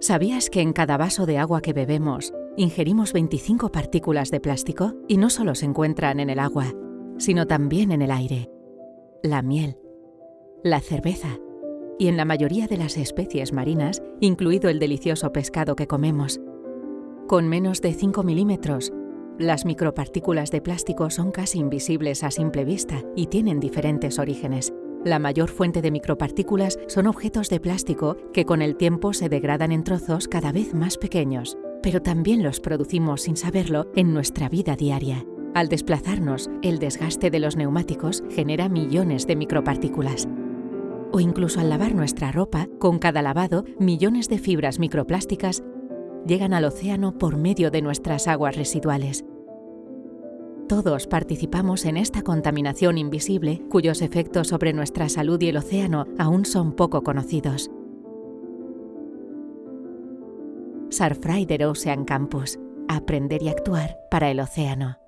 ¿Sabías que en cada vaso de agua que bebemos ingerimos 25 partículas de plástico? Y no solo se encuentran en el agua, sino también en el aire, la miel, la cerveza y en la mayoría de las especies marinas, incluido el delicioso pescado que comemos. Con menos de 5 milímetros, las micropartículas de plástico son casi invisibles a simple vista y tienen diferentes orígenes. La mayor fuente de micropartículas son objetos de plástico que con el tiempo se degradan en trozos cada vez más pequeños, pero también los producimos sin saberlo en nuestra vida diaria. Al desplazarnos, el desgaste de los neumáticos genera millones de micropartículas. O incluso al lavar nuestra ropa, con cada lavado, millones de fibras microplásticas llegan al océano por medio de nuestras aguas residuales. Todos participamos en esta contaminación invisible cuyos efectos sobre nuestra salud y el océano aún son poco conocidos. Surfrider Ocean Campus. Aprender y actuar para el océano.